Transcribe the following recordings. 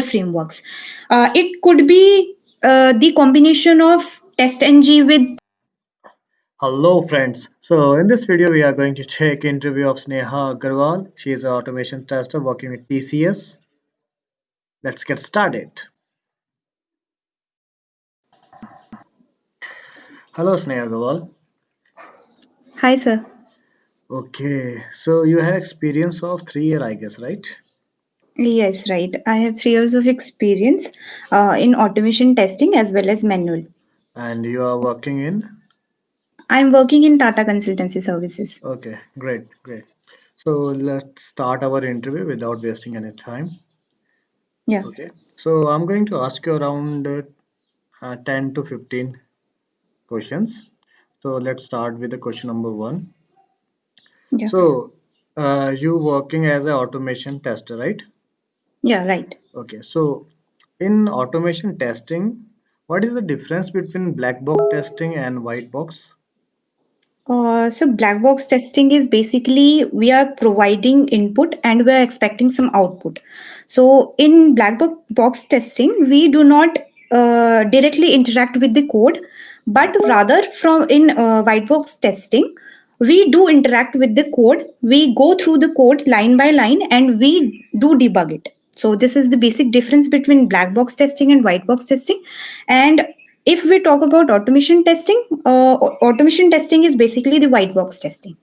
frameworks. Uh, it could be uh, the combination of TestNG with Hello friends. So in this video we are going to take interview of Sneha Agarwal. She is an automation tester working with TCS. Let's get started. Hello Sneha Agarwal. Hi, sir. Okay, so you have experience of three year I guess, right? Yes, right. I have three years of experience uh, in automation testing as well as manual. And you are working in? I'm working in Tata Consultancy Services. Okay, great, great. So let's start our interview without wasting any time. Yeah. Okay, so I'm going to ask you around uh, uh, 10 to 15 questions. So let's start with the question number one. Yeah. So uh, you working as an automation tester, right? Yeah, right. Okay, so in automation testing, what is the difference between black box testing and white box? Uh, so black box testing is basically we are providing input and we are expecting some output. So in black bo- box testing, we do not uh, directly interact with the code, but rather from in uh, white box testing, we do interact with the code. We go through the code line by line and we do debug it. So this is the basic difference between black box testing and white box testing. And if we talk about automation testing, uh, automation testing is basically the white box testing.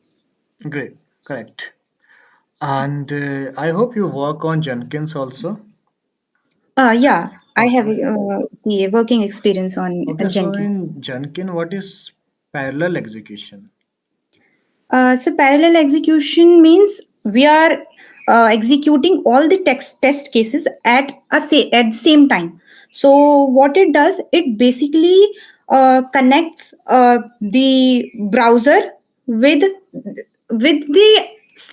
Great, correct. And uh, I hope you work on Jenkins also. Uh, yeah, I have uh, the working experience on uh, Okay, so Jenkins. in Jenkins, what is parallel execution? Uh, so parallel execution means we are uh, executing all the text test cases at a say at the same time. So what it does, it basically uh, connects uh, the browser with with the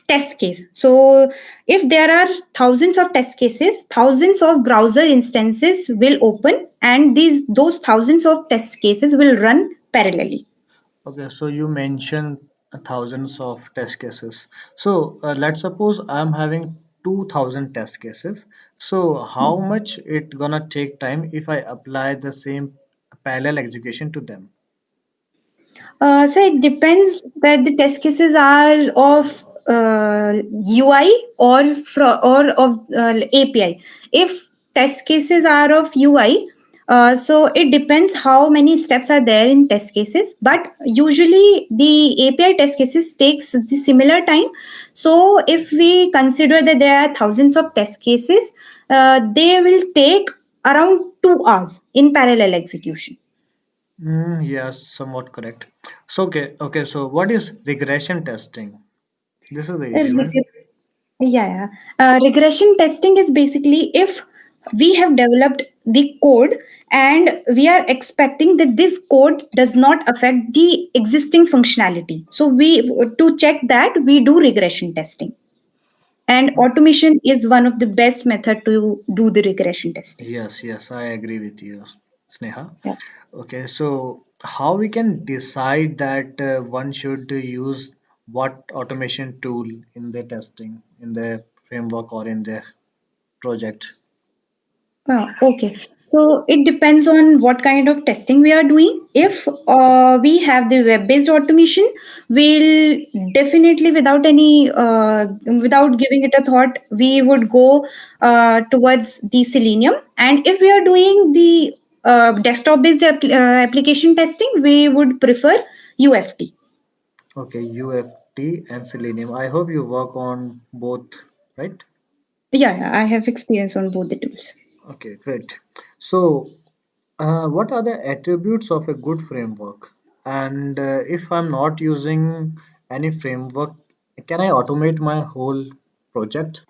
test case. So if there are thousands of test cases, thousands of browser instances will open, and these those thousands of test cases will run parallelly. Okay, so you mentioned thousands of test cases. So uh, let's suppose I'm having 2000 test cases. So how much it gonna take time if I apply the same parallel execution to them? Uh, so it depends that the test cases are of uh, UI or fro- or of uh, API. If test cases are of UI, uh, so it depends how many steps are there in test cases. But usually the API test cases takes the similar time. So if we consider that there are thousands of test cases, uh, they will take around two hours in parallel execution. Mm, yes, somewhat correct. So okay, okay. So what is regression testing? This is the Uh, reg- Yeah, yeah. Uh, regression testing is basically if we have developed the code and we are expecting that this code does not affect the existing functionality. So we to check that we do regression testing. And automation is one of the best method to do the regression testing. Yes, yes, I agree with you, Sneha. Yeah. Okay, so how we can decide that uh, one should use what automation tool in the testing, in the framework or in the project? Ah, okay. So it depends on what kind of testing we are doing. If uh, we have the web-based automation, we'll definitely, without any, uh, without giving it a thought, we would go uh, towards the Selenium. And if we are doing the uh, desktop-based uh, application testing, we would prefer UFT. Okay, UFT and Selenium. I hope you work on both, right? Yeah, I have experience on both the tools. Okay, great. So, uh, what are the attributes of a good framework? And uh, if I'm not using any framework, can I automate my whole project?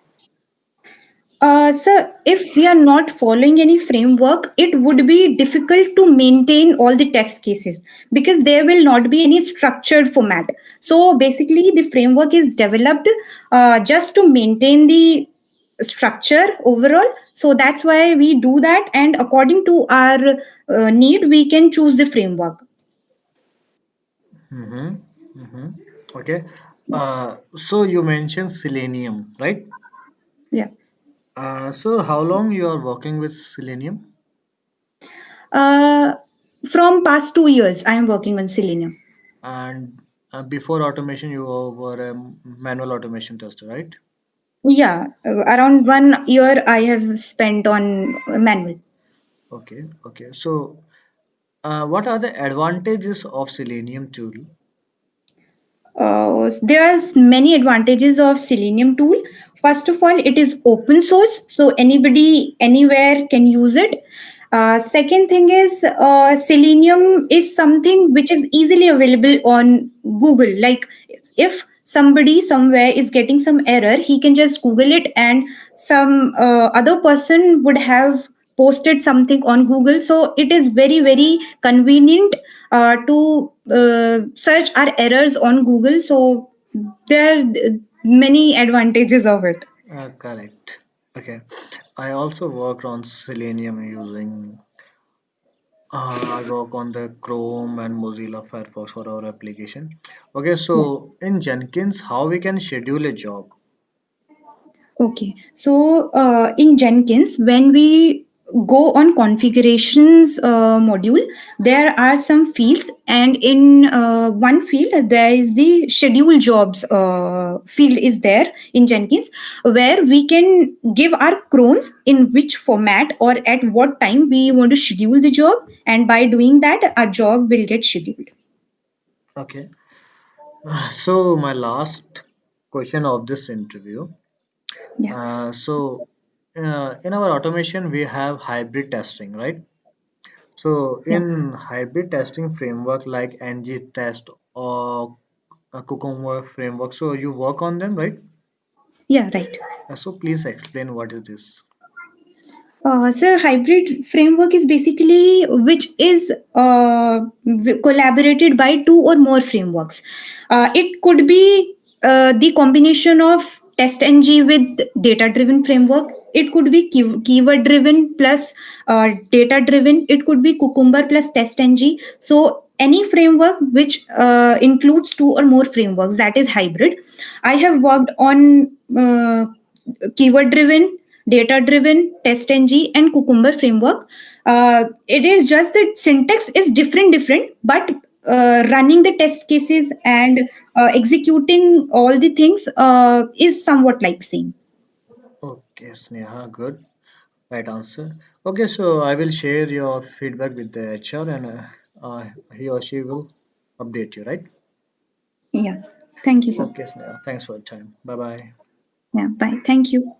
Uh, so if we are not following any framework, it would be difficult to maintain all the test cases because there will not be any structured format. So basically, the framework is developed uh, just to maintain the structure overall. So that's why we do that, and according to our uh, need, we can choose the framework. Mm-hmm. Mm-hmm. Okay. Uh, so you mentioned Selenium, right? Yeah. Uh, so how long you are working with Selenium? Uh, from past two years, I am working on Selenium. And uh, before automation, you were a manual automation tester, right? Yeah, around one year I have spent on manual. Okay, okay. So, uh, what are the advantages of Selenium tool? Uh, there's many advantages of selenium tool first of all it is open source so anybody anywhere can use it uh, second thing is uh, selenium is something which is easily available on google like if somebody somewhere is getting some error he can just google it and some uh, other person would have posted something on google so it is very very convenient uh, to uh, search our errors on google so there are many advantages of it Uh, correct. Okay. I also worked on Selenium using, uh, I work on the Chrome and Mozilla Firefox for our application. Okay, so in Jenkins, how we can schedule a job? Okay, so uh, in Jenkins, when we go on configurations uh, module, there are some fields, and in uh, one field there is the schedule jobs uh, field is there in Jenkins, where we can give our crons in which format or at what time we want to schedule the job, and by doing that, our job will get scheduled. Okay. So my last question of this interview. Yeah, Uh, so uh, in our automation, we have hybrid testing, right? So yeah, in hybrid testing framework like ng test or a Cucumber framework, so you work on them, right? yeah, right. Uh, so please explain what is this. Uh, so hybrid framework is basically which is uh, w- collaborated by two or more frameworks. Uh, it could be uh, the combination of TestNG with data-driven framework. It could be key- keyword-driven plus uh, data-driven. It could be Cucumber plus TestNG. So any framework which uh, includes two or more frameworks that is hybrid. I have worked on uh, keyword driven data driven testng and cucumber framework uh, it is just that syntax is different different but uh, running the test cases and uh, executing all the things uh, is somewhat like same Okay, Sneha, good. Right answer. Okay, so I will share your feedback with the HR and uh, uh, he or she will update you, right? yeah thank you sir Okay, Sneha, thanks for your time. Bye bye. yeah bye thank you